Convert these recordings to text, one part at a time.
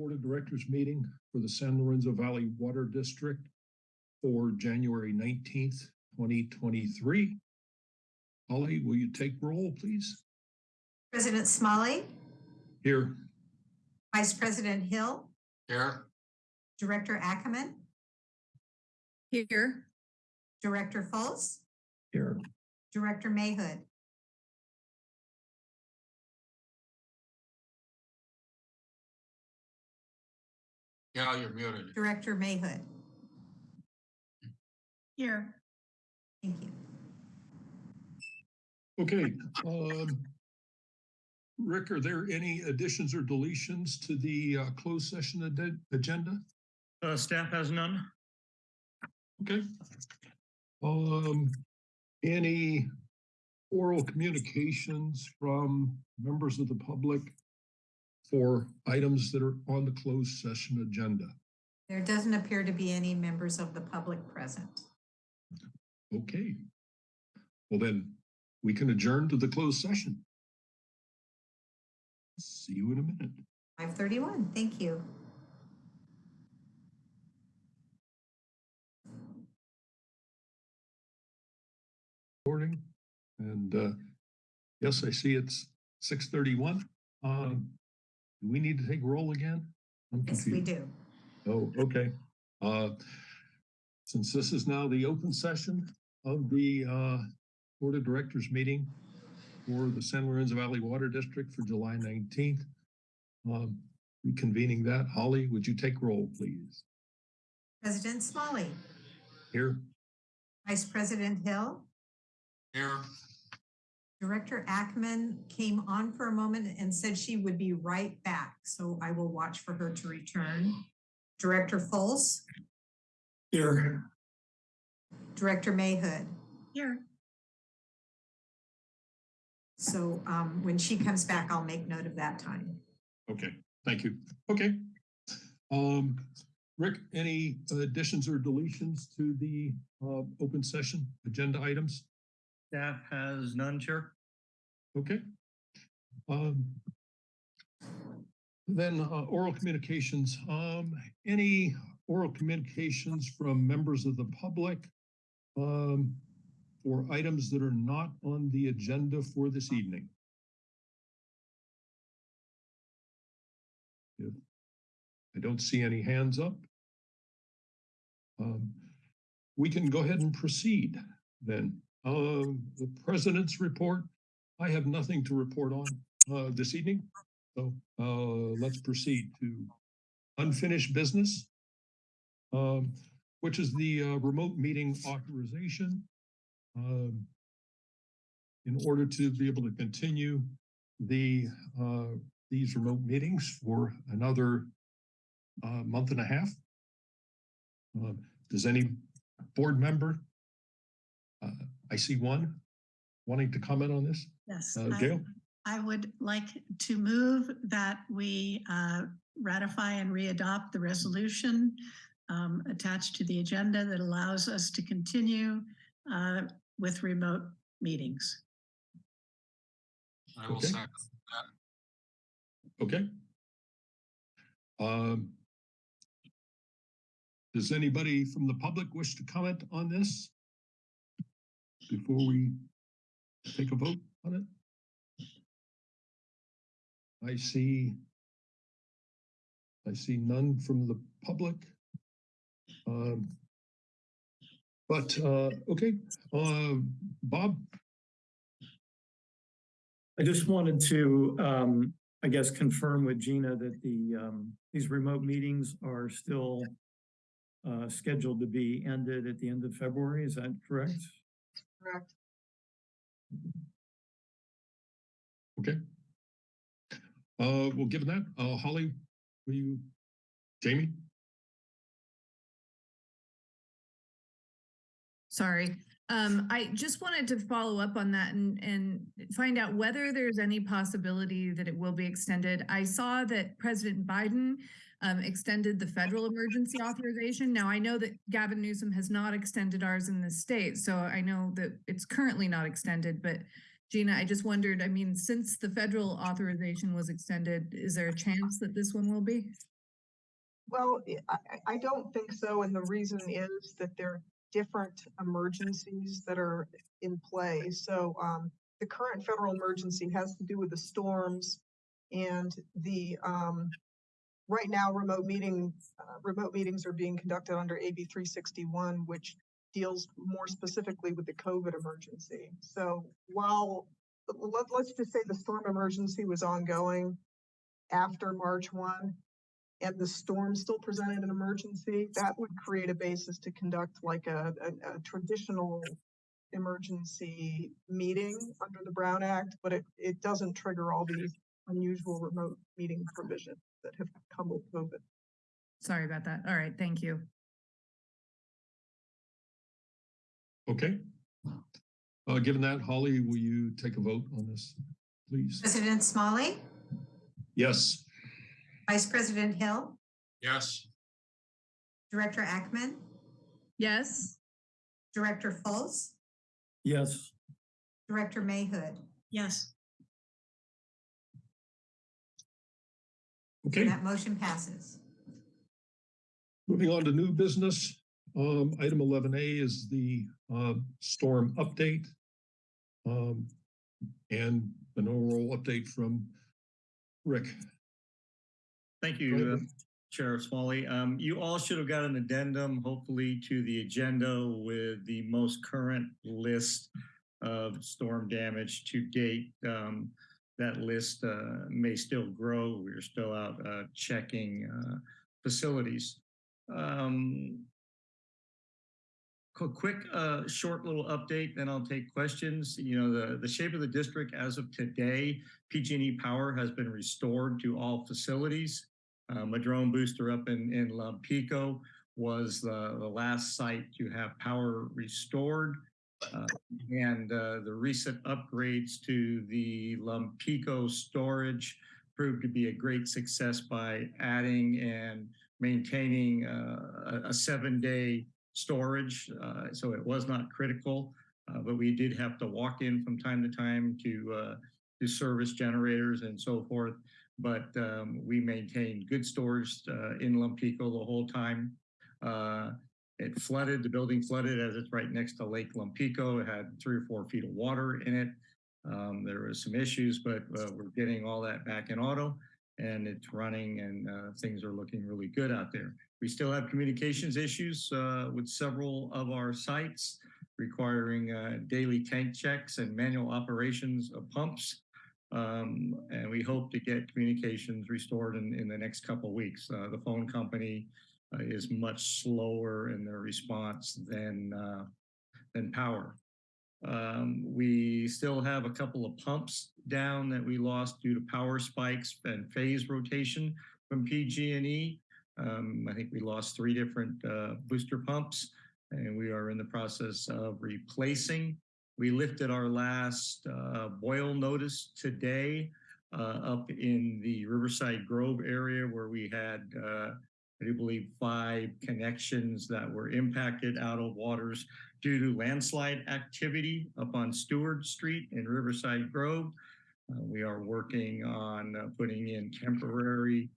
Board of Directors meeting for the San Lorenzo Valley Water District for January nineteenth, twenty twenty-three. Holly, will you take roll, please? President Smolley, Here. Vice President Hill, Here. Director Ackman, Here. Director Fultz, Here. Director Mayhood. Yeah, you're muted. Director Mayhood. Here. Thank you. Okay, um. Rick, are there any additions or deletions to the uh, closed session agenda? Uh, staff has none. Okay. Um, any oral communications from members of the public for items that are on the closed session agenda? There doesn't appear to be any members of the public present. Okay. Well, then we can adjourn to the closed session. See you in a minute. Five thirty-one, thank you. Morning. And uh, yes, I see it's six thirty-one. Um, do we need to take roll again? I'm Yes, we do. Oh, okay. Uh, since this is now the open session of the uh, Board of Directors meeting for the San Lorenzo Valley Water District for July nineteenth, um, reconvening that, Holly, would you take roll, please? President Smolley, Here, Vice President Hill, Here. Director Ackman came on for a moment and said she would be right back, so I will watch for her to return. Director Fultz, Here. Director Mayhood. Here. So um, when she comes back, I'll make note of that time. okay, thank you. Okay. Um, Rick, any additions or deletions to the uh, open session agenda items? Staff has none, Chair. Okay. Um, Then uh, oral communications, um, any oral communications from members of the public um, items that are not on the agenda for this evening? If I don't see any hands up. um, We can go ahead and proceed then. Um, the president's report, I have nothing to report on uh, this evening. So uh, let's proceed to unfinished business, um, which is the uh, remote meeting authorization. um, in order to be able to continue the uh, these remote meetings for another uh, month and a half. Uh, does any board member? I see one wanting to comment on this. Yes, Uh, I- Gail? I would like to move that we uh, ratify and readopt the resolution um, attached to the agenda that allows us to continue uh, with remote meetings. I will Okay. second. Okay. Um. Does anybody from the public wish to comment on this? Before we take a vote on it? I see. I see none from the public. Um. But, uh, okay, uh, Bob, I just wanted to, um, I guess, confirm with Gina that the, um, these remote meetings are still uh, scheduled to be ended at the end of February. Is that correct? Correct. okay. Uh, well, given that, uh, Holly, will you, Jamie? Sorry. Um, I just wanted to follow up on that and, and find out whether there's any possibility that it will be extended. I saw that President Biden um, extended the federal emergency authorization. Now, I know that Gavin Newsom has not extended ours in the state, so I know that it's currently not extended, but Gina, I just wondered, I mean, since the federal authorization was extended, is there a chance that this one will be? Well, I, I- don't think so, and the reason is that there are different emergencies that are in play. So, um, the current federal emergency has to do with the storms and the, um, right now, remote uh, remote meetings are being conducted under AB three sixty-one, which deals more specifically with the COVID emergency. So while, let, let's just say the storm emergency was ongoing after March one, and the storm still presented an emergency, that would create a basis to conduct like a, a, a traditional emergency meeting under the Brown Act, but it, it doesn't trigger all these unusual remote meeting provisions that have come with COVID. Sorry about that. All right, thank you. Okay. Uh, given that, Holly, will you take a vote on this, please? President Smolley, Yes. Vice President Hill, Yes. Director Ackman, Yes, Director Fultz, Yes, Director Mayhood. Yes, Okay, That motion passes. moving on to new business. Um, item eleven A is the, uh, storm update. Um, and an overall update from Rick. Thank you, ahead. uh, Sheriff Smolley. Um, you all should have got an addendum, hopefully, to the agenda with the most current list of storm damage to date. Um, that list, uh, may still grow. We're still out, uh, checking, uh, facilities. Um, quick, uh, short little update, then I'll take questions. You know, the, the shape of the district as of today, PG&E power has been restored to all facilities. Uh, Madrone Booster up in, in Lompico was the, the last site to have power restored. Uh, and uh, the recent upgrades to the Lompico storage proved to be a great success by adding and maintaining uh, a, seven-day storage. Uh, so it was not critical, uh, but we did have to walk in from time to time to uh, to service generators and so forth but um, we maintained good storage in Lompico the whole time. It flooded, the building flooded as it's right next to Lake Lompico. It had three or four feet of water in it. Um, there was some issues, but uh, we're getting all that back in auto and it's running and uh, things are looking really good out there. We still have communications issues uh, with several of our sites requiring uh, daily tank checks and manual operations of pumps. Um, and we hope to get communications restored in, in the next couple of weeks. Uh, the phone company uh, is much slower in their response than uh, than power. Um, we still have a couple of pumps down that we lost due to power spikes and phase rotation from PG&E. Um, I think we lost three different uh, booster pumps, and we are in the process of replacing we lifted our last uh, boil notice today uh, up in the Riverside Grove area where we had, uh, I do believe, five connections that were impacted out of waters due to landslide activity up on Stewart Street in Riverside Grove. Uh, we are working on uh, putting in temporary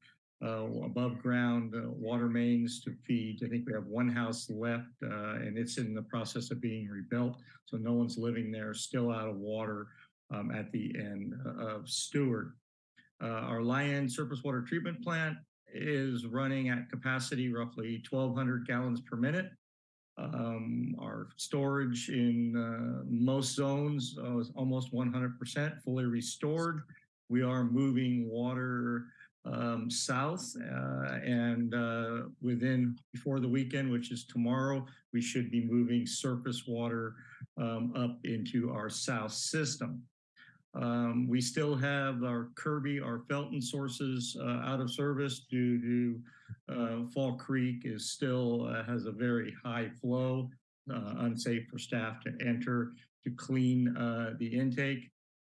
uh, above ground uh, water mains to feed. I think we have one house left uh, and it's in the process of being rebuilt. So no one's living there, still out of water um, at the end uh, of Stewart. Our Lyon surface water treatment plant is running at capacity roughly 1,200 gallons per minute. Um, our storage in uh, most zones uh, is almost 100% fully restored. We are moving water um, south uh, and uh, within before the weekend, which is tomorrow, we should be moving surface water um, up into our south system. Um, we still have our Kirby, our Felton sources uh, out of service due to uh, Fall Creek is still uh, has a very high flow, uh, unsafe for staff to enter to clean uh, the intake.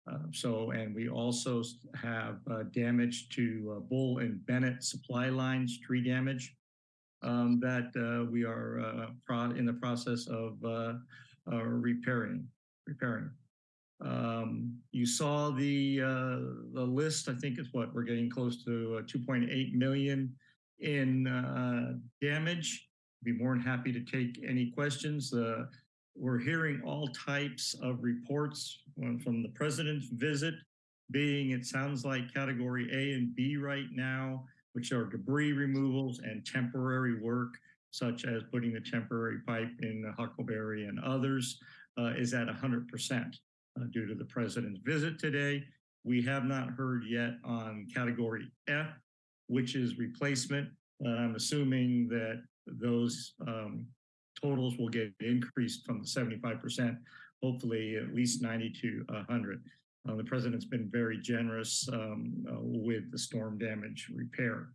Uh, so, and we also have damage to Bull and Bennett supply lines, tree damage um, that we are in the process of repairing. Repairing. Um, you saw the uh, the list. I think it's what we're getting close to uh, 2.8 million in uh, damage. Be more than happy to take any questions. Uh, We're hearing all types of reports from the president's visit, being it sounds like category A and B right now, which are debris removals and temporary work, such as putting the temporary pipe in Huckleberry and others, uh, is at 100% uh, due to the president's visit today. We have not heard yet on category F, which is replacement. Uh, I'm assuming that those um, totals will get increased from the 75%, hopefully at least 90 to 100. Uh, the president's been very generous um, uh, with the storm damage repair.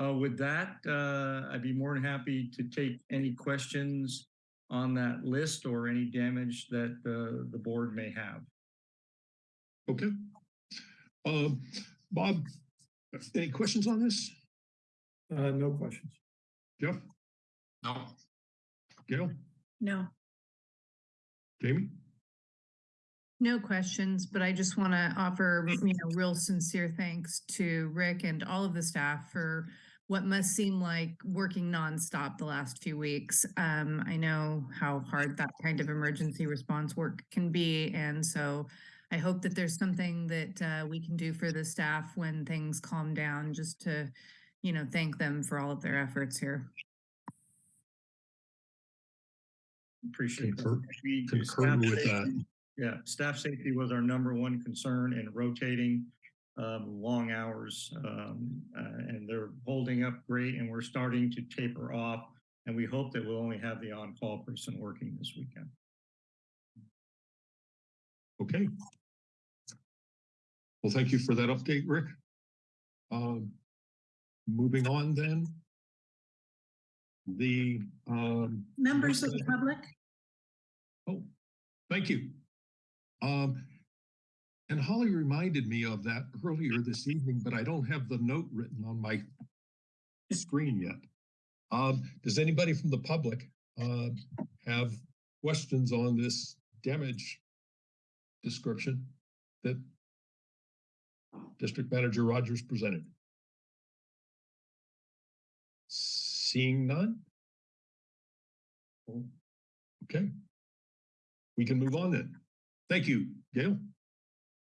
Uh, with that, uh, I'd be more than happy to take any questions on that list or any damage that uh, the board may have. Okay. Um, Bob, any questions on this? Uh, no questions. Jeff, No, Gail, No, Jamie? No questions, but I just want to offer, you know, real sincere thanks to Rick and all of the staff for what must seem like working nonstop the last few weeks. Um, I know how hard that kind of emergency response work can be, and so I hope that there's something that uh, we can do for the staff when things calm down, just to, you know, thank them for all of their efforts here. Appreciate Concur- that. We- Concur with that. Yeah, staff safety was our number one concern in rotating um, long hours. um, uh, and they're holding up great and we're starting to taper off. And we hope that we'll only have the on-call person working this weekend. Okay. Well, thank you for that update, Rick. Um, moving on then. The, um, members of the public, oh, thank you. Um, and Holly reminded me of that earlier this evening, but I don't have the note written on my screen yet. Um, does anybody from the public, uh, have questions on this damage description that District Manager Rogers presented? Seeing none? Okay. We can move on then. Thank you, Gail.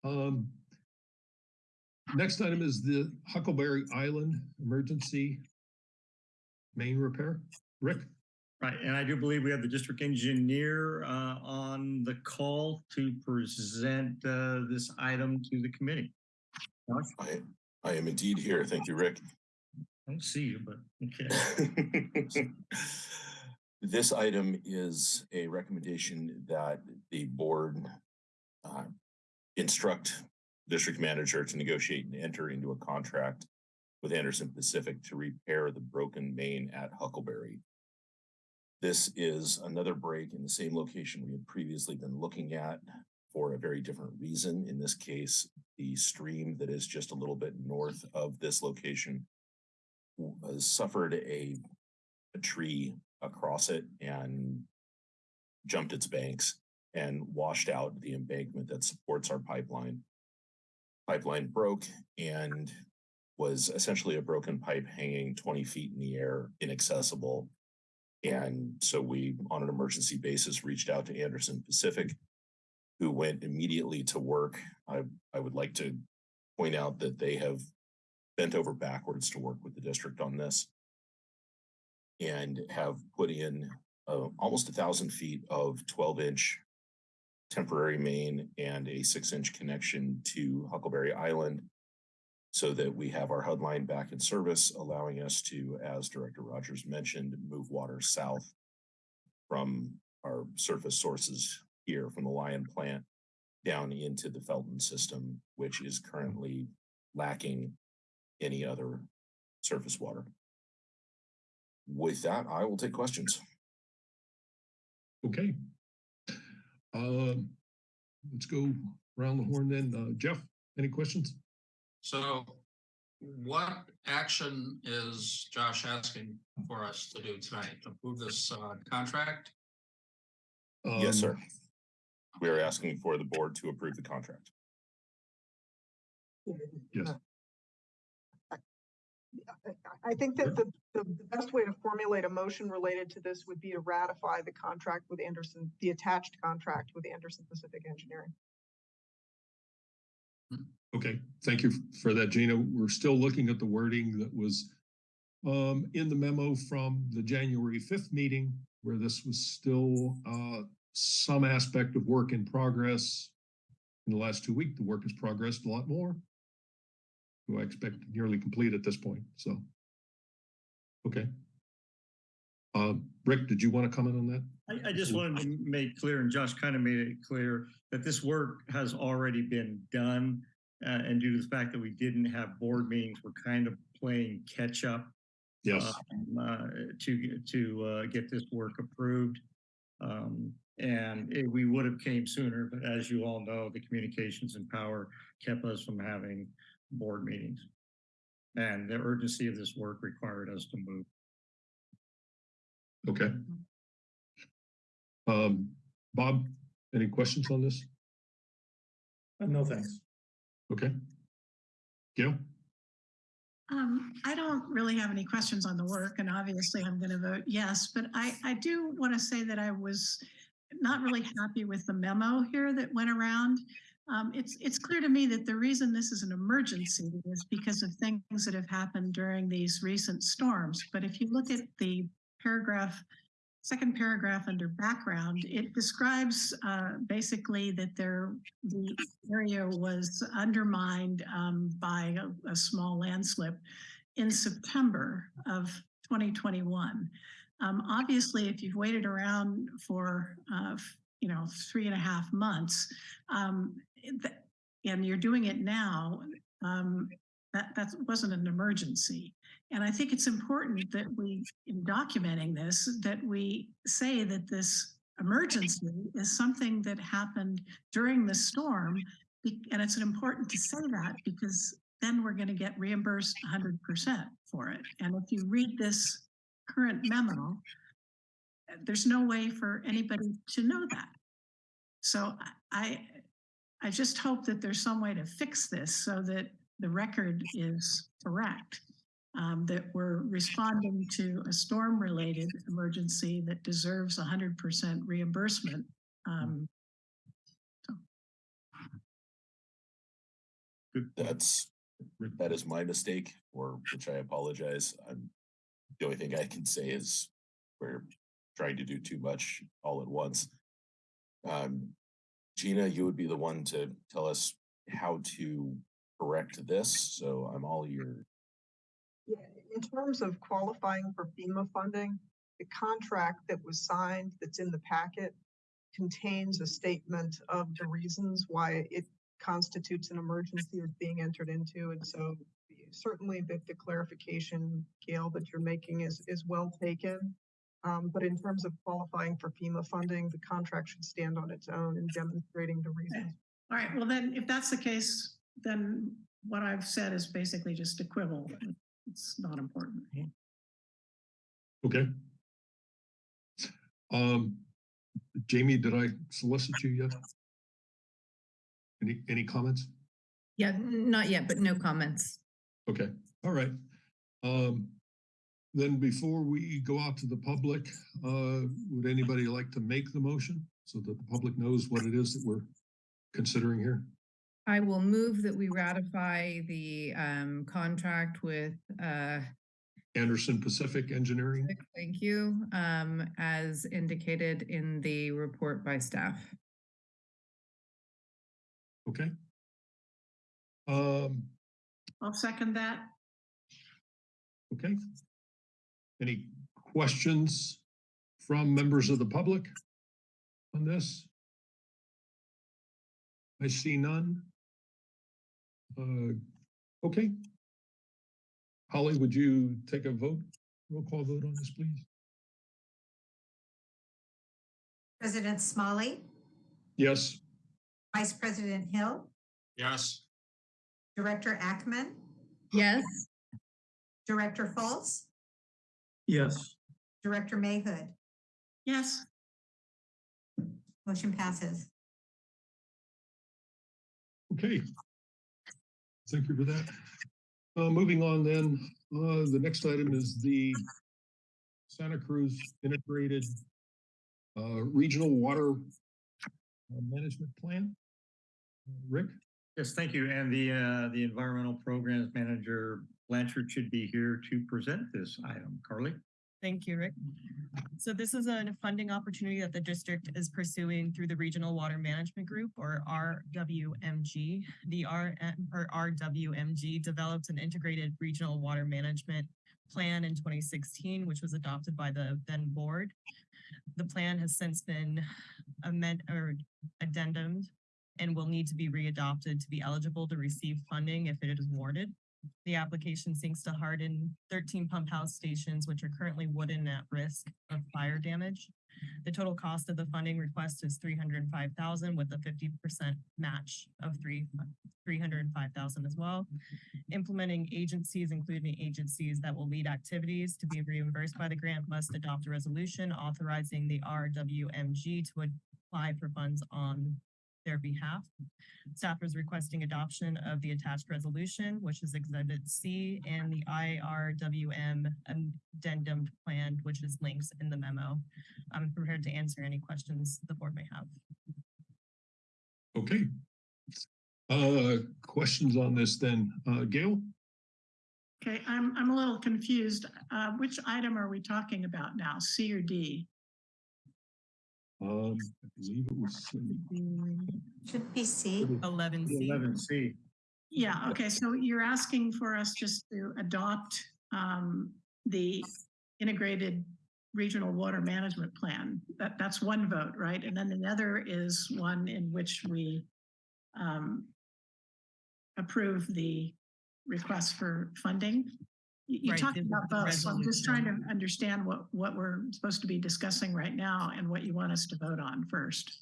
Um, next item is the Huckleberry Island Emergency Main Repair. Rick? Right, and I do believe we have the district engineer uh, on the call to present uh, this item to the committee. Josh, I, I am indeed here. Thank you, Rick. I don't see you, but okay. This item is a recommendation that the board uh, instruct district manager to negotiate and enter into a contract with Anderson Pacific to repair the broken main at Huckleberry. This is another break in the same location we had previously been looking at for a very different reason. In this case, the stream that is just a little bit north of this location uh, suffered a, a tree across it and jumped its banks and washed out the embankment that supports our pipeline. Pipeline broke and was essentially a broken pipe hanging 20 feet in the air, inaccessible. And so we, on an emergency basis, reached out to Anderson Pacific, who went immediately to work. I, I would like to point out that they have bent over backwards to work with the district on this and have put in uh, almost a thousand feet of 12 inch temporary main and a six inch connection to Huckleberry Island so that we have our HUD line back in service, allowing us to, as Director Rogers mentioned, move water south from our surface sources here from the Lyon plant down into the Felton system, which is currently lacking any other surface water. With that, I will take questions. Okay. Um, let's go around the horn then. Uh, Jeff, any questions? so what action is Josh asking for us to do tonight? Approve this uh, contract? Yes, sir. Um, We are asking for the board to approve the contract. Yes. I- think that the, the best way to formulate a motion related to this would be to ratify the contract with Anderson, the attached contract with Anderson Pacific Engineering. Okay, thank you for that, Gina. We're still looking at the wording that was um, in the memo from the January fifth meeting, where this was still uh, some aspect of work in progress. In the last two weeks, the work has progressed a lot more. Who I expect nearly complete at this point, so. Okay. Um, Rick, did you want to comment on that? I, I just wanted to make clear, and Josh kind of made it clear, that this work has already been done. Uh, and due to the fact that we didn't have board meetings, we're kind of playing catch up. Yes, um, uh, to, to, uh, get this work approved. Um, and it- we would have came sooner, but as you all know, the communications and power kept us from having board meetings. And the urgency of this work required us to move. okay. Um, Bob, any questions on this? Uh, No, thanks. Okay. Gail? Um, I don't really have any questions on the work and obviously I'm going to vote yes, but I, I do want to say that I was not really happy with the memo here that went around. Um, it's, it's clear to me that the reason this is an emergency is because of things that have happened during these recent storms. But if you look at the paragraph, second paragraph under background, it describes uh, basically that there, the area was undermined um, by a, a small landslip in September of 2021. Um, obviously, if you've waited around for, uh, you know, three and a half months, um, and you're doing it now, um, that, that wasn't an emergency. And I think it's important that we, in documenting this, that we say that this emergency is something that happened during the storm. And it's important to say that because then we're going to get reimbursed 100% for it. And if you read this current memo, there's no way for anybody to know that. So I, I just hope that there's some way to fix this so that the record is correct. Um, that we're responding to a storm-related emergency that deserves hundred percent reimbursement. Um, point. That's, that is my mistake, for which I apologize. I'm, the only thing I can say is we're trying to do too much all at once. Um, Gina, you would be the one to tell us how to correct this, so I'm all mm-hmm. your, Yeah, in terms of qualifying for FEMA funding, the contract that was signed that's in the packet contains a statement of the reasons why it constitutes an emergency is being entered into. And so certainly the, the clarification, Gail, that you're making is, is well taken. Um, but in terms of qualifying for FEMA funding, the contract should stand on its own in demonstrating the reasons. all right, well then, if that's the case, then what I've said is basically just a quibble. It's not important. Okay. Um, Jamie, did I solicit you yet? Any, any comments? Yeah, not yet, but no comments. Okay, all right. Um, then before we go out to the public, uh, would anybody like to make the motion so that the public knows what it is that we're considering here? I will move that we ratify the um contract with uh, Anderson Pacific Engineering? thank you, um, as indicated in the report by staff. Okay. Um, I'll second that. okay. Any questions from members of the public on this? I see none. Uh, okay. Holly, would you take a vote, roll call vote on this, please? President Smolley, Yes, Vice President Hill, Yes, Director Ackman, Yes, Director Fultz, Yes, Director Mayhood. Yes, Motion passes. okay. Thank you for that. Uh, moving on then, uh, the next item is the Santa Cruz Integrated uh, Regional Water uh, Management Plan. Uh, Rick? Yes, thank you. And the, uh, the Environmental Programs Manager Blanchard should be here to present this item. Carly? Thank you, Rick. So this is a funding opportunity that the district is pursuing through the Regional Water Management Group or RWMG. The or RWMG developed an integrated regional water management plan in twenty sixteen, which was adopted by the then board. The plan has since been amend or addendum and will need to be readopted to be eligible to receive funding if it is awarded. The application seeks to harden thirteen pump house stations, which are currently wooden at risk of fire damage. The total cost of the funding request is three hundred and five thousand with a fifty percent match of three, three hundred and five thousand as well. Implementing agencies, including agencies that will lead activities to be reimbursed by the grant must adopt a resolution authorizing the RWMG to apply for funds on their behalf. Staff is requesting adoption of the attached resolution, which is Exhibit C, and the IRWM addendum plan, which is links in the memo. I'm prepared to answer any questions the board may have. Okay. Uh, questions on this then? Uh, Gail? Okay, I'm, I'm a little confused. Uh, which item are we talking about now, C or D? Um, I believe it was. Should be C. Eleven C. Eleven C. Yeah, okay, so you're asking for us just to adopt um, the integrated regional water management plan. That, that's one vote, right? And then the other is one in which we um, approve the request for funding. You you Right, talked about both, so I'm just trying to understand what, what we're supposed to be discussing right now and what you want us to vote on first.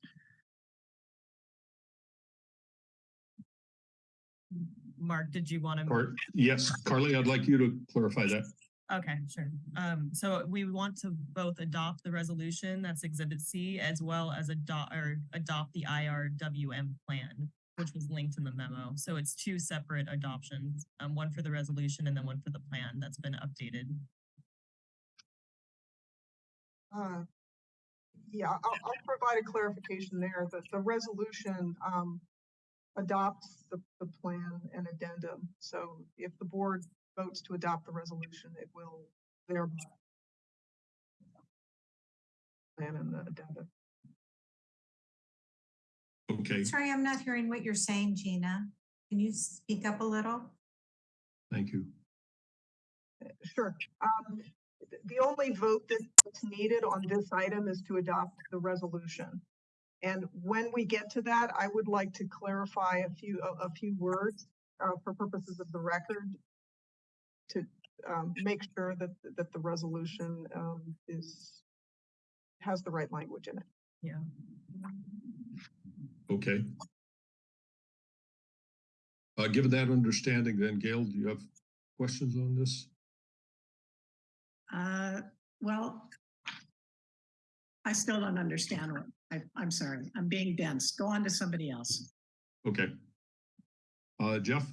Mark, did you want to? Or, yes, Carly, I'd like you to clarify that. Okay, sure. Um, so we want to both adopt the resolution, that's Exhibit C, as well as adopt, or adopt the IRWM plan, which was linked in the memo. So it's two separate adoptions, um, one for the resolution and then one for the plan that's been updated. Uh, Yeah, I'll, I'll provide a clarification there, that the resolution, um, adopts the, the plan and addendum. So if the board votes to adopt the resolution, it will thereby plan and the addendum. Okay, Sorry, I'm not hearing what you're saying, Gina. Can you speak up a little? thank you. Sure. Um, the only vote that's needed on this item is to adopt the resolution. And when we get to that, I would like to clarify a few, a, a few words, uh, for purposes of the record. To, um, make sure that, that the resolution, um, is, has the right language in it. Yeah. Okay. Uh, given that understanding, then Gail, do you have questions on this? Uh, well, I still don't understand what, I, I'm sorry, I'm being dense. Go on to somebody else. Okay. Uh, Jeff?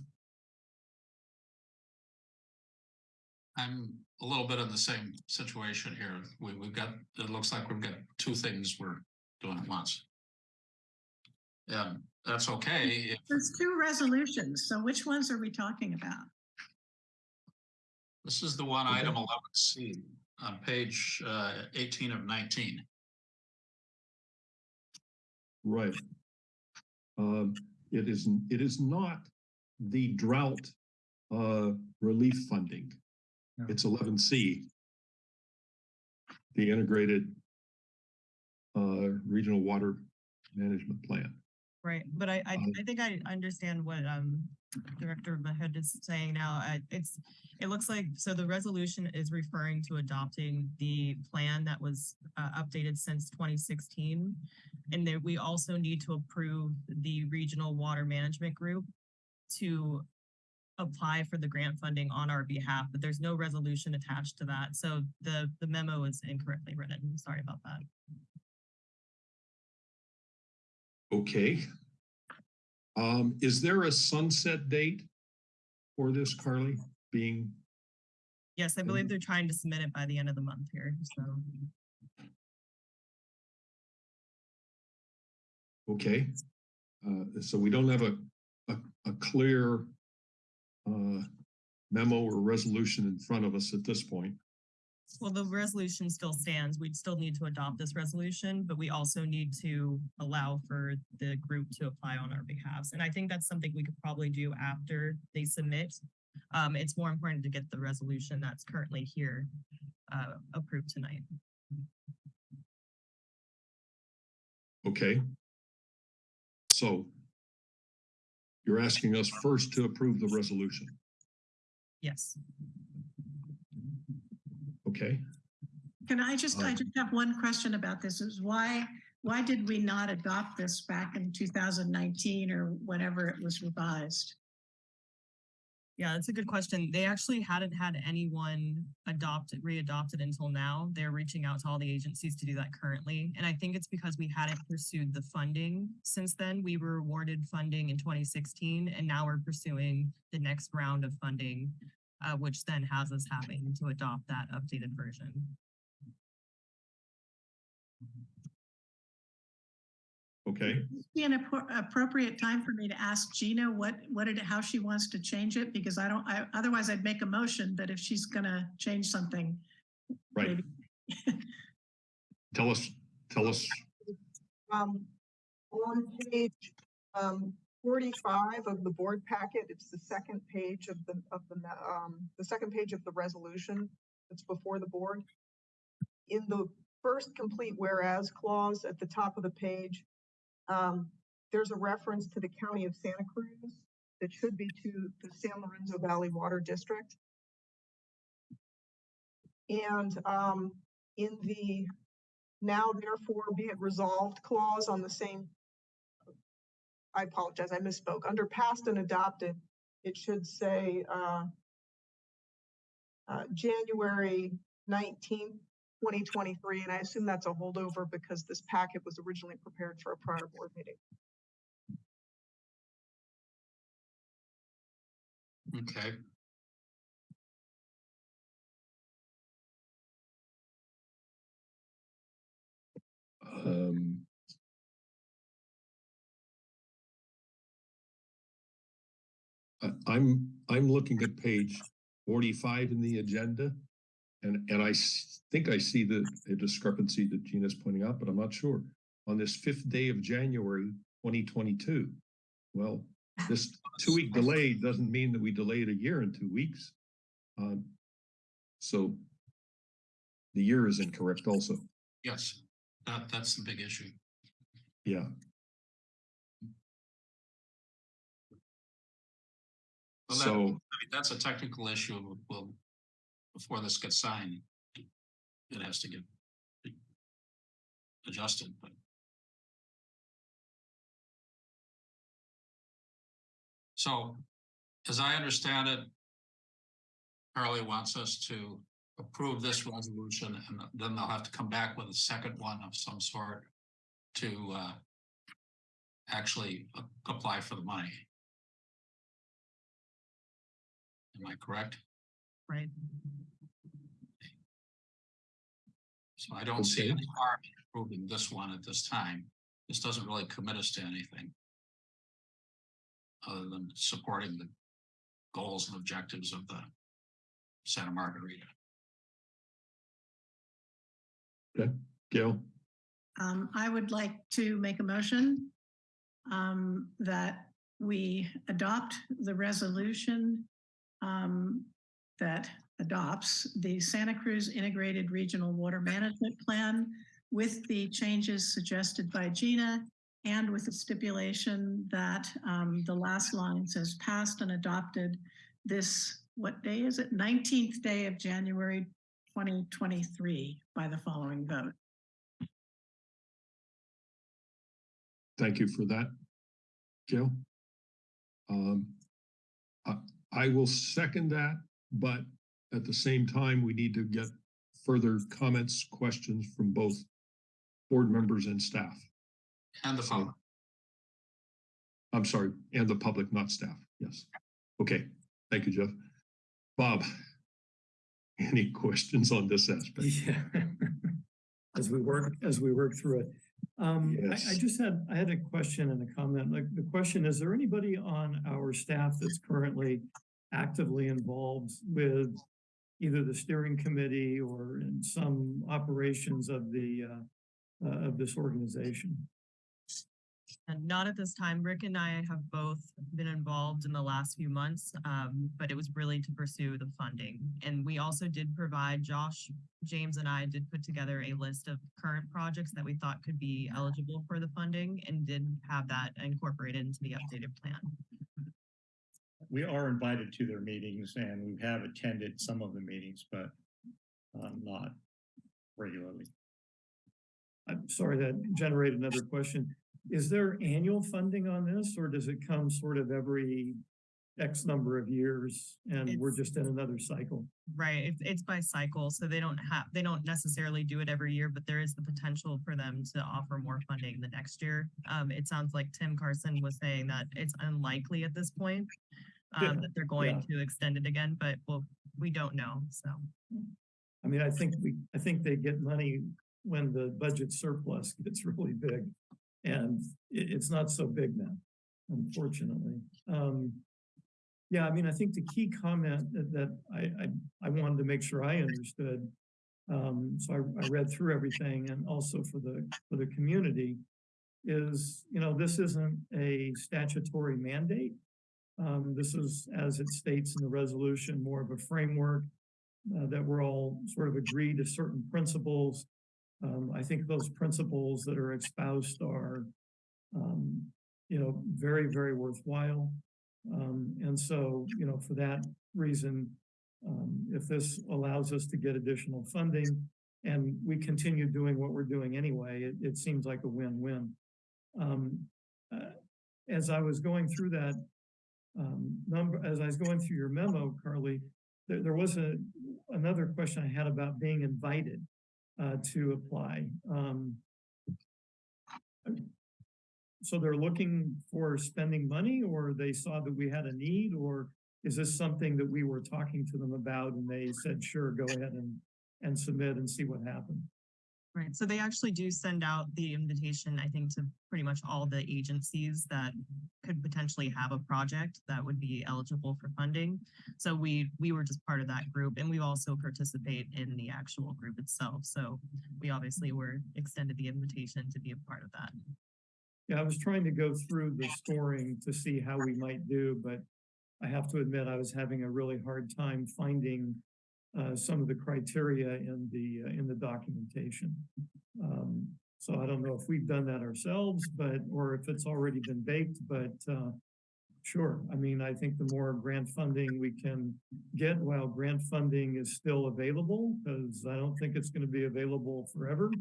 I'm a little bit in the same situation here. We, we've got, it looks like we've got two things we're doing at once. Yeah, that's okay. if- There's two resolutions, so which ones are we talking about? This is the one item eleven C on page uh eighteen of nineteen. Right. Um, it is, it is not the drought uh relief funding. No. It's eleven C. The integrated uh regional water management plan. Right, but I, I, Um, I think I understand what, um, Director Mayhood is saying now. I, it's, it looks like, so the resolution is referring to adopting the plan that was, uh, updated since twenty sixteen. And that we also need to approve the Regional Water Management Group to apply for the grant funding on our behalf, but there's no resolution attached to that. So the, the memo is incorrectly written. Sorry about that. Okay. Um, is there a sunset date for this, Carly, being, Yes, I believe they're trying to submit it by the end of the month here, so. okay? Uh, so we don't have a, a, a clear uh, memo or resolution in front of us at this point. Well, the resolution still stands. We'd still need to adopt this resolution, but we also need to allow for the group to apply on our behalves. And I think that's something we could probably do after they submit. Um, it's more important to get the resolution that's currently here uh, approved tonight. Okay. So you're asking us first to approve the resolution, Yes. Okay? Can I just, I Um, just have one question about this is why, why did we not adopt this back in two thousand nineteen or whenever it was revised? Yeah, that's a good question. They actually hadn't had anyone adopted, readopted until now. They're reaching out to all the agencies to do that currently. And I think it's because we hadn't pursued the funding since then. We were awarded funding in twenty sixteen and now we're pursuing the next round of funding, uh, which then has us having to adopt that updated version. Okay, Be an appropriate time for me to ask Gina what, what it, how she wants to change it, because I don't, I, otherwise I'd make a motion, but if she's gonna change something. right. Tell us, tell us, Um, on page, um, forty-five of the board packet, it's the second page of the, of the, um, the second page of the resolution that's before the board. In the first complete whereas clause at the top of the page, um, there's a reference to the county of Santa Cruz that should be to the San Lorenzo Valley Water District. And, um, in the now therefore be it resolved clause on the same. I apologize, I misspoke. Under passed and adopted, it should say, uh, uh, January nineteenth, twenty twenty-three, and I assume that's a holdover because this packet was originally prepared for a prior board meeting. Okay. um. I'm, I'm looking at page forty-five in the agenda. And, and I s- think I see the a discrepancy that Gina's pointing out, but I'm not sure. On this fifth day of January, twenty twenty-two. Well, this two-week delay doesn't mean that we delayed a year and two weeks. Um, So the year is incorrect also. Yes, that, that's the big issue. Yeah, Well, that- so, I mean, that's a technical issue. Well, before this gets signed, it has to get adjusted, but so as I understand it, Carly wants us to approve this resolution and then they'll have to come back with a second one of some sort to uh actually a- apply for the money. Am I correct? Right. So I don't see any harm in approving this one at this time. This doesn't really commit us to anything. Other than supporting the goals and objectives of the Santa Margarita. Okay, Gail, Um, I would like to make a motion um, that we adopt the resolution um, that adopts the Santa Cruz Integrated Regional Water Management Plan with the changes suggested by Gina and with the stipulation that um, the last line says passed and adopted this, what day is it? Nineteenth day of January, twenty twenty-three by the following vote. thank you for that. Gail? Um, I will second that, but at the same time, we need to get further comments, questions from both board members and staff. And the So- public. I'm sorry, and the public, not staff. Yes. Okay, Thank you, Jeff. Bob, any questions on this aspect? Yeah. As we work, as we work through it. Um, I, I just had, I had a question and a comment. Like, the question, is there anybody on our staff that's currently actively involved with either the steering committee or in some operations of the, uh, uh, of this organization? And not at this time. Rick and I have both been involved in the last few months, um, but it was really to pursue the funding. And we also did provide, Josh, James and I did put together a list of current projects that we thought could be eligible for the funding and did have that incorporated into the updated plan. We are invited to their meetings and we have attended some of the meetings, but um, not regularly. I'm sorry, that generated another question. Is there annual funding on this or does it come sort of every X number of years and we're It's- just in another cycle? Right, it's, it's by cycle, so they don't have, they don't necessarily do it every year, but there is the potential for them to offer more funding the next year. Um, it sounds like Tim Carson was saying that it's unlikely at this point. Yeah, Um, that they're going to extend it again, but well, we don't know, so. I mean, I think we, I think they get money when the budget surplus gets really big. And it, it's not so big now, unfortunately. Um, yeah, I mean, I think the key comment that, that I, I, I wanted to make sure I understood. Um, so I, I read through everything and also for the, for the community is, you know, this isn't a statutory mandate. Um, this is, as it states in the resolution, more of a framework uh, that we're all sort of agreed to certain principles. Um, I think those principles that are espoused are, um, you know, very, very worthwhile. Um, and so, you know, for that reason, um, if this allows us to get additional funding and we continue doing what we're doing anyway, it, it seems like a win-win. Um, uh, as I was going through that, um, number, as I was going through your memo, Carly, there, there was a, another question I had about being invited, uh, to apply. So they're looking for spending money or they saw that we had a need or is this something that we were talking to them about and they said, sure, go ahead and, and submit and see what happened? Right, so they actually do send out the invitation, I think, to pretty much all the agencies that could potentially have a project that would be eligible for funding. So we, we were just part of that group and we also participate in the actual group itself. So we obviously were extended the invitation to be a part of that. Yeah, I was trying to go through the scoring to see how we might do, but I have to admit, I was having a really hard time finding uh, some of the criteria in the, uh, in the documentation. Um, so I don't know if we've done that ourselves, but, or if it's already been baked, but, uh, sure. I mean, I think the more grant funding we can get while grant funding is still available, because I don't think it's going to be available forever.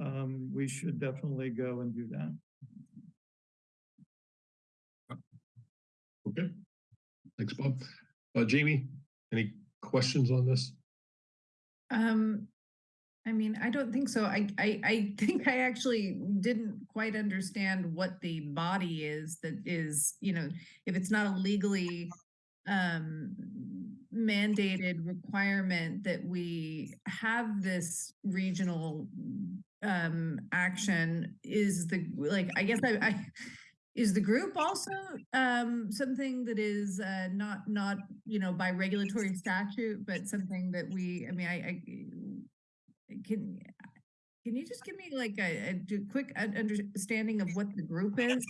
Um, we should definitely go and do that. Okay. Thanks, Bob. Uh, Jamie, any questions on this? Um, I mean, I don't think so. I, I, I think I actually didn't quite understand what the body is that is, you know, if it's not a legally um mandated requirement that we have this regional um action is the like i guess i i is the group also um something that is uh not not you know by regulatory statute but something that we i mean i i can can you just give me like a quick understanding of what the group is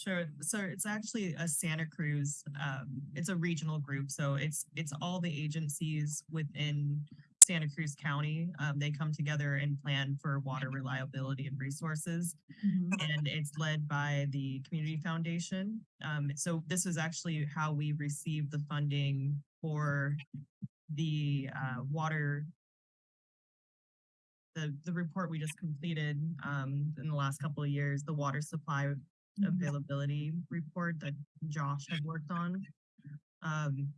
Sure. So it's actually a Santa Cruz, um, it's a regional group. So it's, it's all the agencies within Santa Cruz County. Um, they come together and plan for water reliability and resources. And it's led by the Community Foundation. Um, so this is actually how we received the funding for the, uh, water the, the report we just completed, um, in the last couple of years, the water supply availability report that Josh had worked on. Um,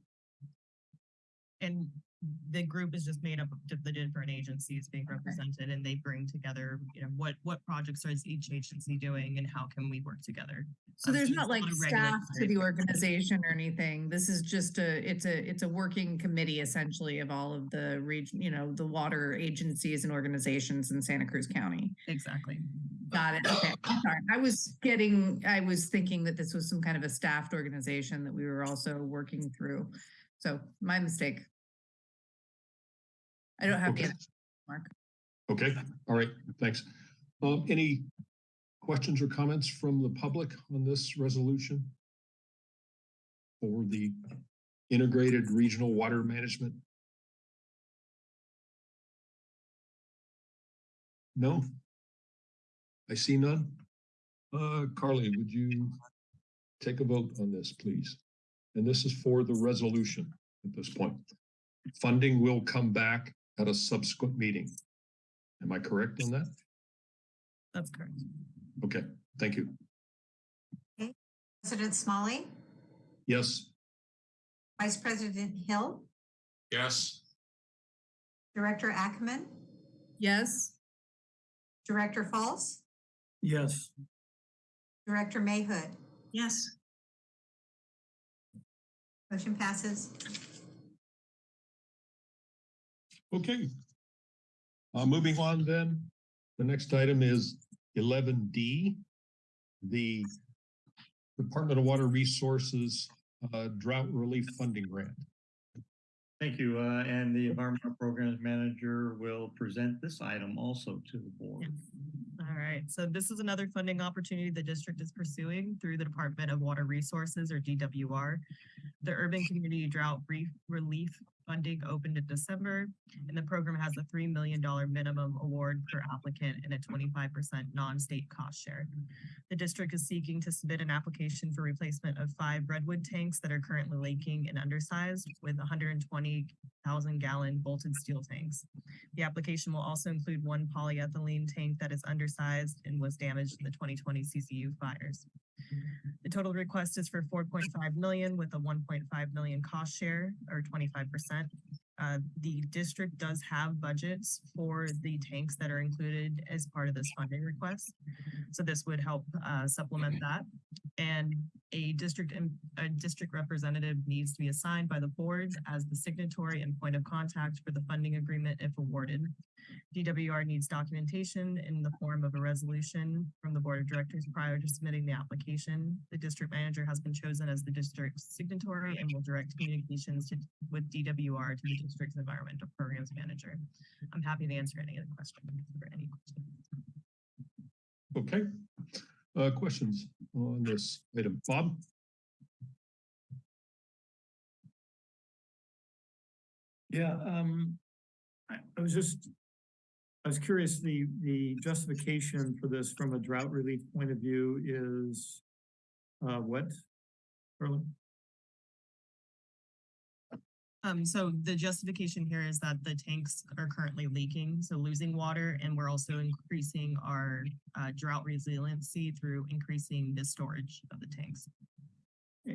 and the group is just made up of the different agencies being represented and they bring together, you know, what, what projects is each agency doing and how can we work together? So Um, there's not like staff to the organization or anything. This is just a, it's a, it's a working committee essentially of all of the region, you know, the water agencies and organizations in Santa Cruz County. Exactly. Got it. Okay. Sorry. I was getting, I was thinking that this was some kind of a staffed organization that we were also working through. So my mistake. I don't have the Okay. answer, Mark. Okay, all right, thanks. Um, any questions or comments from the public on this resolution? For the integrated regional water management? No? I see none. Uh, Carly, would you take a vote on this, please? And this is for the resolution at this point. Funding will come back at a subsequent meeting. Am I correct on that? That's correct. Okay, thank you. President Smolley, Yes, Vice President Hill, Yes, Director Ackman, Yes, Director Fultz, Yes, Director Mayhood. Yes, Motion passes. Okay. Uh, moving on then, the next item is eleven D. The Department of Water Resources uh, Drought Relief Funding Grant. Thank you, uh, and the Environmental Programs Manager will present this item also to the board. All right, so this is another funding opportunity the district is pursuing through the Department of Water Resources or DWR. The Urban Community Drought Brief Relief Funding opened in December, and the program has a three million dollar minimum award per applicant and a twenty-five percent non-state cost share. The district is seeking to submit an application for replacement of five redwood tanks that are currently leaking and undersized with hundred and twenty thousand gallon bolted steel tanks. The application will also include one polyethylene tank that is undersized and was damaged in the twenty twenty CZU fires. The total request is for four point five million with a one point five million cost share or twenty-five percent. Uh, the district does have budgets for the tanks that are included as part of this funding request. So this would help uh, supplement that. And a district, a district representative needs to be assigned by the board as the signatory and point of contact for the funding agreement if awarded. DWR needs documentation in the form of a resolution from the board of directors prior to submitting the application. The district manager has been chosen as the district signatory and will direct communications to, with DWR to the district's environmental programs manager. I'm happy to answer any of the questions or any questions. Okay, uh, questions on this item? Bob? yeah, um, I, I was just, I was curious, the, the justification for this from a drought relief point of view is uh, what? Carly? Um, so the justification here is that the tanks are currently leaking, so losing water, and we're also increasing our uh, drought resiliency through increasing the storage of the tanks.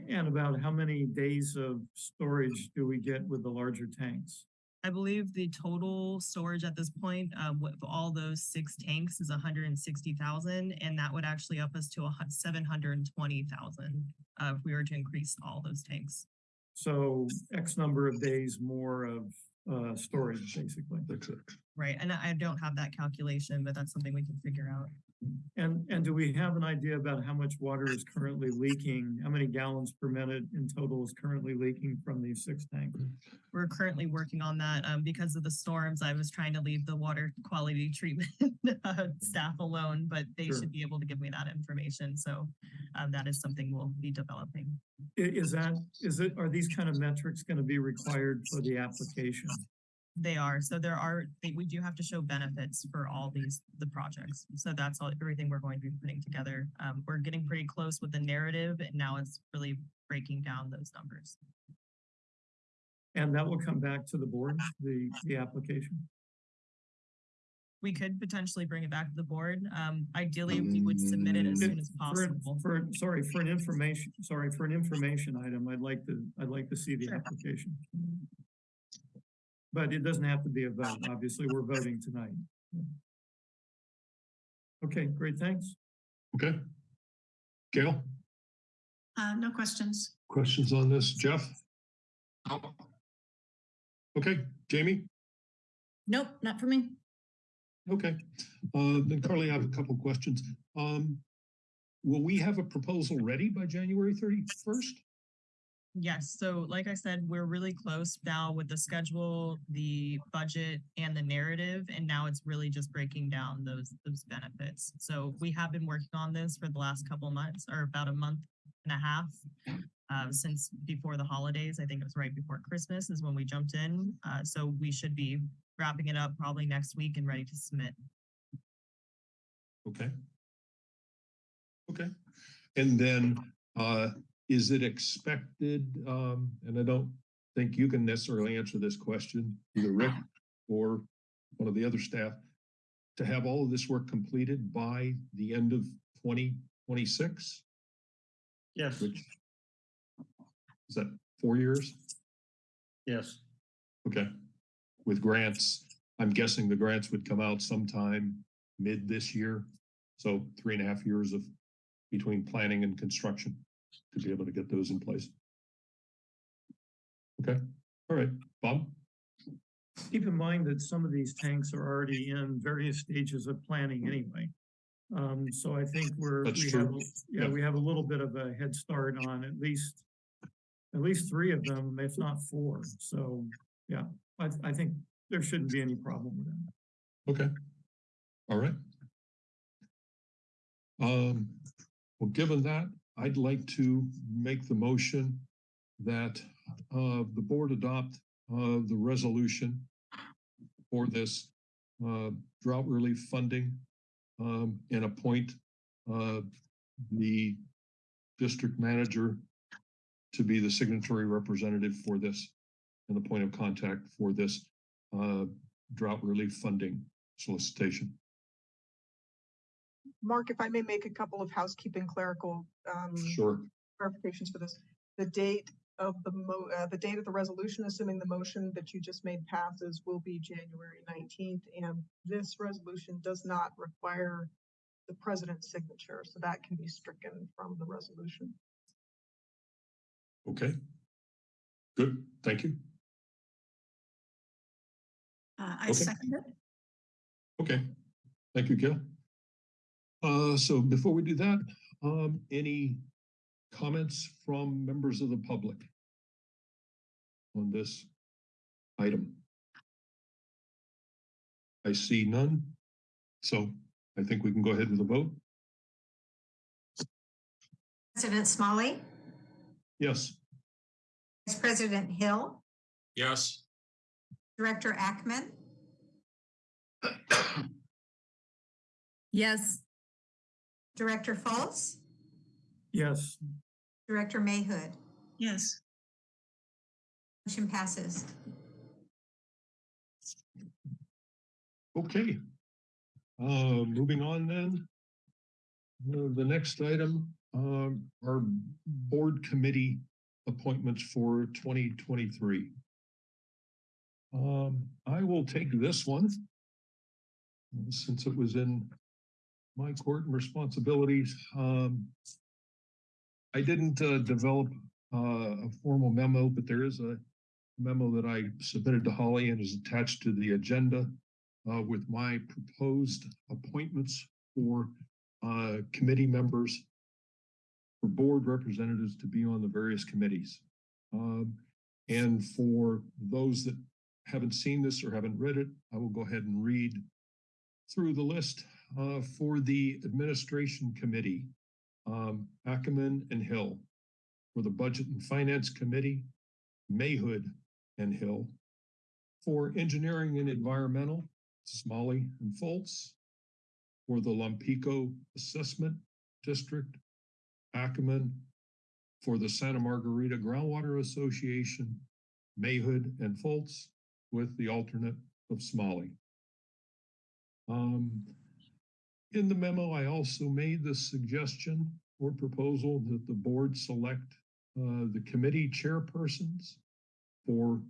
And about how many days of storage do we get with the larger tanks? I believe the total storage at this point, uh, with all those six tanks is hundred and sixty thousand, and that would actually up us to a seven hundred and twenty thousand, uh, if we were to increase all those tanks. So X number of days more of uh, storage, basically. That's it. Right, and I I don't have that calculation, but that's something we can figure out. And, and do we have an idea about how much water is currently leaking? How many gallons per minute in total is currently leaking from these six tanks? We're currently working on that. Um, because of the storms, I was trying to leave the water quality treatment uh, staff alone, but they Sure. should be able to give me that information. So um, that is something we'll be developing. Is that, is it, are these kind of metrics going to be required for the application? They are. So there are, we do have to show benefits for all these, the projects. So that's all, everything we're going to be putting together. Um, we're getting pretty close with the narrative and now it's really breaking down those numbers. And that will come back to the board, the, the application? We could potentially bring it back to the board. Um, ideally, we would submit it as soon as For, possible. for, sorry, for an information, sorry, for an information item, I'd like to, I'd like to see the Sure. application. But it doesn't have to be a vote. Obviously, we're voting tonight. Okay, great, thanks. Okay. Gail, Uh, no questions. questions on this? Jeff? Okay, Jamie? Nope, not for me. Okay, uh, then Carly, I have a couple questions. Um, will we have a proposal ready by January thirty-first? Yes, so like I said, we're really close now with the schedule, the budget and the narrative, and now it's really just breaking down those, those benefits. So we have been working on this for the last couple months, or about a month and a half. Uh, since before the holidays, I think it was right before Christmas is when we jumped in. Uh, so we should be wrapping it up probably next week and ready to submit. Okay. Okay, and then, uh, is it expected, um, and I don't think you can necessarily answer this question, either Rick or one of the other staff, to have all of this work completed by the end of twenty twenty-six, Yes, which is that four years? yes. Okay, with grants, I'm guessing the grants would come out sometime mid this year. So three and a half years of between planning and construction to be able to get those in place. Okay, all right, Bob? Keep in mind that some of these tanks are already in various stages of planning anyway. Um, so I think we're, That's we true. have, yeah, Yeah. we have a little bit of a head start on at least, at least three of them, if not four. So, yeah, I, I think there shouldn't be any problem with that. Okay, all right. Um, well, given that, I'd like to make the motion that uh, the board adopt uh, the resolution for this uh, drought relief funding um, and appoint uh, the district manager to be the signatory representative for this and the point of contact for this uh, drought relief funding solicitation. Mark, if I may make a couple of housekeeping clerical um, Sure. clarifications for this. The date of the mo, uh, the date of the resolution, assuming the motion that you just made passes, will be January nineteenth. And this resolution does not require the president's signature, so that can be stricken from the resolution. Okay. Good, thank you. Uh, I Okay. second it. Okay, thank you, Gail. Uh, so before we do that, um, any comments from members of the public on this item? I see none, so I think we can go ahead with a vote. President Smolley, Yes, Vice President Hill, yes. Director Ackman, Yes, Director Fultz? Yes, Director Mayhood. Yes, Motion passes. okay. Uh, moving on then. Uh, the next item, um, are board committee appointments for twenty twenty-three. Um, I will take this one. Since it was in my court and responsibilities, um. I didn't, uh, develop, uh, a formal memo, but there is a memo that I submitted to Holly and is attached to the agenda. Uh, with my proposed appointments for, uh, committee members. For board representatives to be on the various committees. Um, and for those that haven't seen this or haven't read it, I will go ahead and read through the list uh, for the administration committee, um, Ackman and Hill. For the budget and finance committee, Mayhood and Hill. For engineering and environmental, Smolley and Fultz. For the Lompico Assessment District, Ackman. For the Santa Margarita Groundwater Association, Mayhood and Fultz with the alternate of Smolley. Um, in the memo, I also made the suggestion or proposal that the board select uh, the committee chairpersons for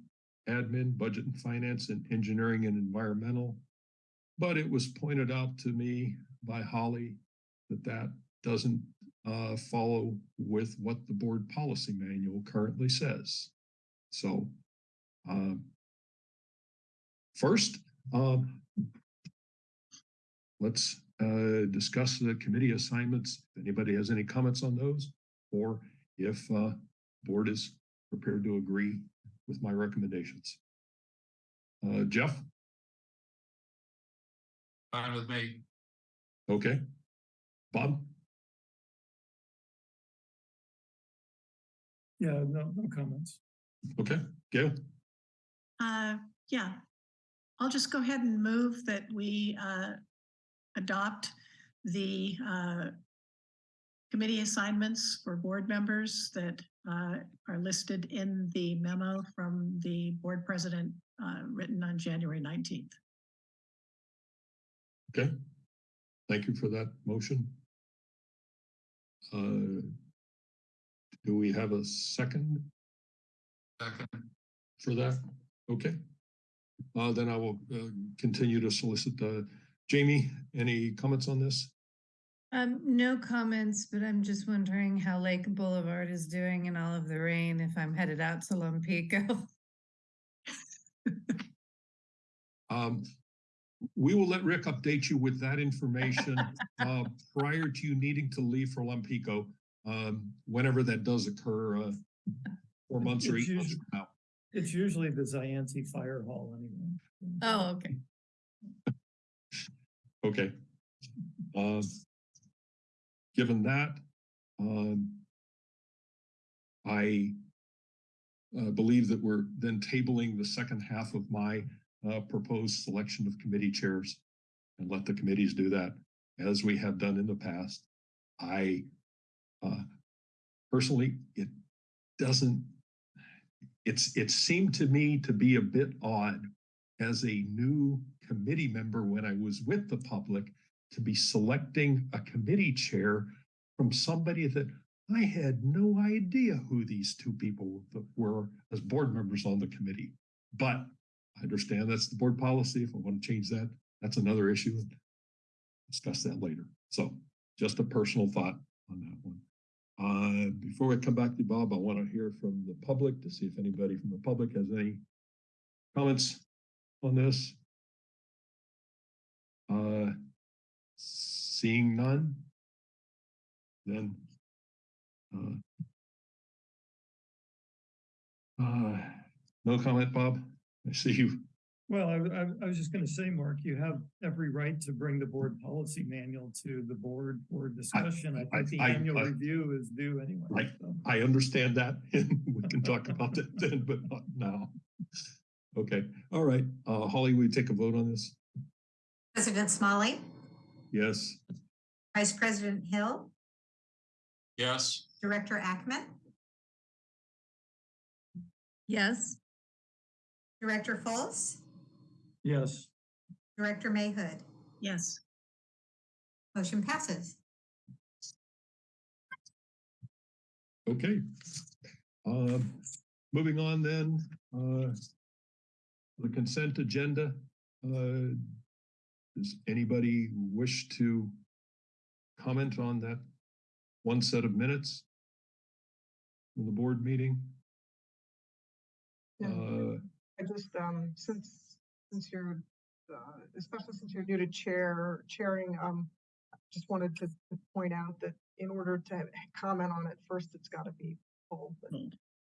admin, budget and finance, and engineering and environmental. But it was pointed out to me by Holly that that doesn't uh, follow with what the board policy manual currently says. So, um, first, um, let's uh, discuss the committee assignments. If anybody has any comments on those, or if uh, board is prepared to agree with my recommendations. Uh, Jeff, Fine with me. okay? Bob, Yeah, no, no comments. okay? Gail, Uh, yeah, I'll just go ahead and move that we uh, adopt the uh, committee assignments for board members that uh, are listed in the memo from the board president uh, written on January 19th. okay? Thank you for that motion. Uh, Do we have a second Second. for that? Okay. Uh, then I will uh, continue to solicit uh, Jamie, any comments on this? Um, no comments, but I'm just wondering how Lake Boulevard is doing in all of the rain if I'm headed out to Lompico. Um, we will let Rick update you with that information uh, prior to you needing to leave for Lompico, um, whenever that does occur, uh, four months or It's eight months from now. It's usually the Zayante Fire Hall anyway. Oh, okay. Okay. Um, given that, um, I uh, believe that we're then tabling the second half of my uh, proposed selection of committee chairs and let the committees do that as we have done in the past. I uh, personally, it doesn't, it's, it seemed to me to be a bit odd as a new committee member when I was with the public to be selecting a committee chair from somebody that I had no idea who these two people were as board members on the committee. But I understand that's the board policy. If I want to change that, that's another issue. Discuss that later. So just a personal thought on that one. Uh, before I come back to Bob, I want to hear from the public to see if anybody from the public has any comments on this? Uh, seeing none? Then, uh, uh, no comment, Bob? I see you. Well, I, I, I was just gonna say, Mark, you have every right to bring the board policy manual to the board for discussion. I I- think the annual review is due anyway. So. I understand that and we can talk about that then, but not now. Okay, all right. Uh, Holly, we take a vote on this? President Smolley, Yes, Vice President Hill, Yes. Director Ackman, Yes, Director Fultz, Yes, Director Mayhood. Yes, Motion passes. okay. Um, moving on then, uh, the consent agenda. Uh, does anybody wish to comment on that one set of minutes from the board meeting? Yeah. Uh, I just, um, since, since you're, uh, especially since you're new to chair, chairing, um, just wanted to to point out that in order to comment on it, first it's gotta be pulled. but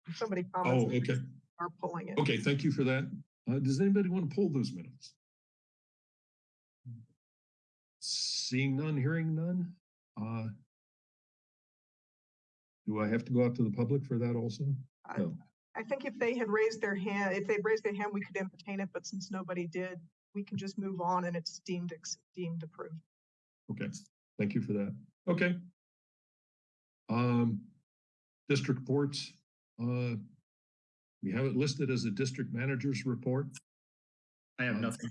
if Somebody oh, okay. are pulling it. Okay, thank you for that. Uh, does anybody want to pull those minutes? Seeing none, hearing none, uh. Do I have to go out to the public for that also? I- No. I think if they had raised their hand, if they'd raised their hand, we could entertain it, but since nobody did, we can just move on and it's deemed, ex- deemed approved. Okay, thank you for that. Okay. Um, district reports, uh. We have it listed as a district manager's report. I have Uh, nothing.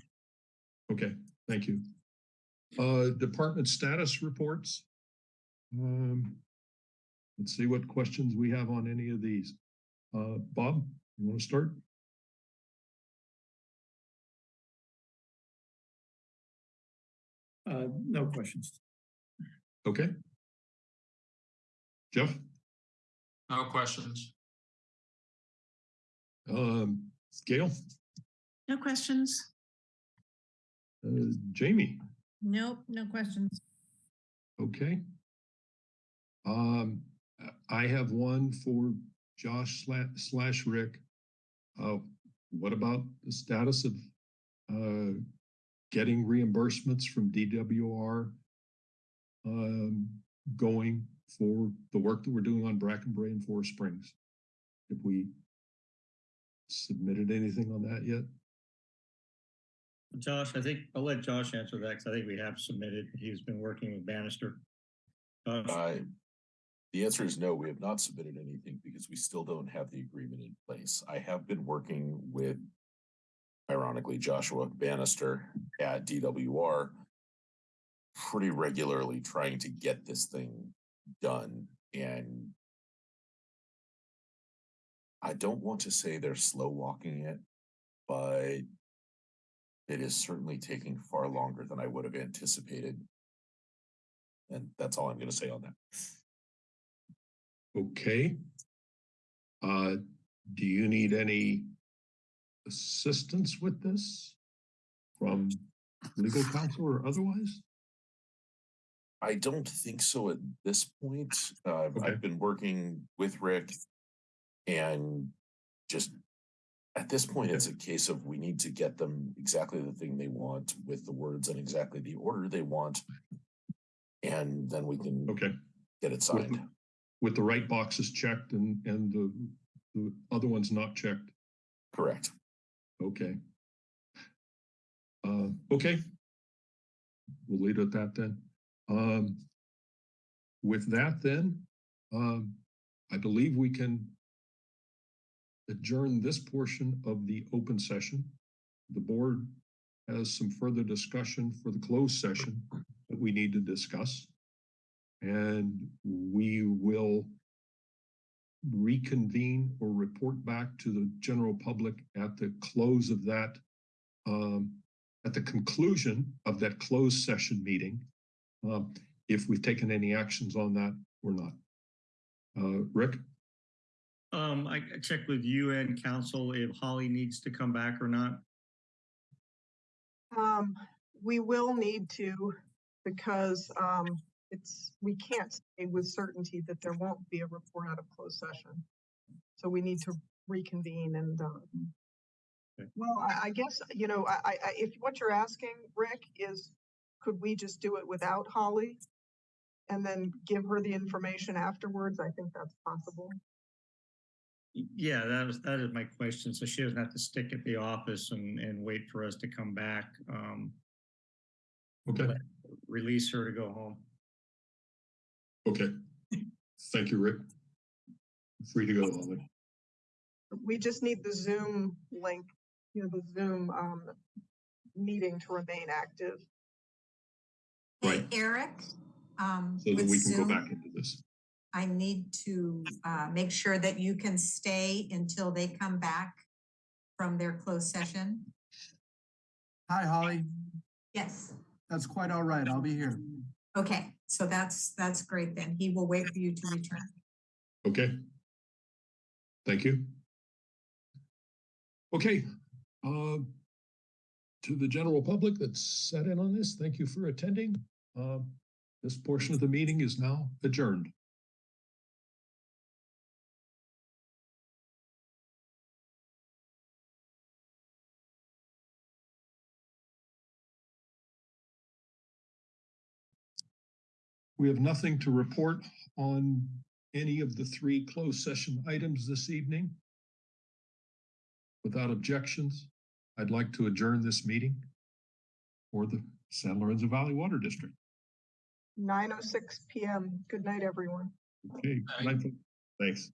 Okay, thank you. Uh, department status reports. Um, let's see what questions we have on any of these. Uh, Bob, you want to start? Uh, no questions. Okay. Jeff? No questions. Um, Gail? No questions. Uh, Jamie? Nope, no questions. okay. Um, I have one for Josh slash, Rick. Uh, what about the status of, uh, getting reimbursements from DWR? Um, going for the work that we're doing on Brackenbury and Forest Springs? Have we submitted anything on that yet? Josh, I think, I'll let Josh answer that because I think we have submitted. He's been working with Bannister. Josh? The answer is no, we have not submitted anything because we still don't have the agreement in place. I have been working with ironically Joshua Bannister at DWR pretty regularly trying to get this thing done and I don't want to say they're slow walking it, but it is certainly taking far longer than I would have anticipated. And that's all I'm going to say on that. Okay. Uh, do you need any assistance with this from legal counsel or otherwise? I don't think so at this point. Uh, Okay. I've been working with Rick and just at this point, it's a case of we need to get them exactly the thing they want with the words and exactly the order they want. And then we can Okay, get it signed. with the right boxes checked and, and the, the other ones not checked. Correct. Okay. Uh, okay. We'll leave it at that then. Um, with that then, um, I believe we can adjourn this portion of the open session. The board has some further discussion for the closed session that we need to discuss. And we will reconvene or report back to the general public at the close of that, um, at the conclusion of that closed session meeting. Um, if we've taken any actions on that or not. Uh, Rick? Um, I checked with you and council if Holly needs to come back or not. Um, we will need to, because, um, it's, we can't say with certainty that there won't be a report out of closed session. So we need to reconvene and, um, Okay. well, I, I guess, you know, I, I, I- if what you're asking, Rick, is could we just do it without Holly? And then give her the information afterwards? I think that's possible. Y- Yeah, that was, that is my question. So she doesn't have to stick at the office and, and wait for us to come back. Um, Okay, release her to go home. okay. Thank you, Rick. Free to go, Holly. We just need the Zoom link, you know, the Zoom, um, meeting to remain active. Right. Eric, um, So that we can go back into this. I need to, uh, make sure that you can stay until they come back from their closed session. Hi, Holly. Yes. That's quite all right. I'll be here. Okay, so that's, that's great then. He will wait for you to return. Okay. Thank you. Okay, uh, to the general public that's sat in on this, thank you for attending. Uh, this portion of the meeting is now adjourned. We have nothing to report on any of the three closed session items this evening. Without objections, I'd like to adjourn this meeting for the San Lorenzo Valley Water District. Nine oh six PM. Good night, everyone. Okay, good night. Thanks.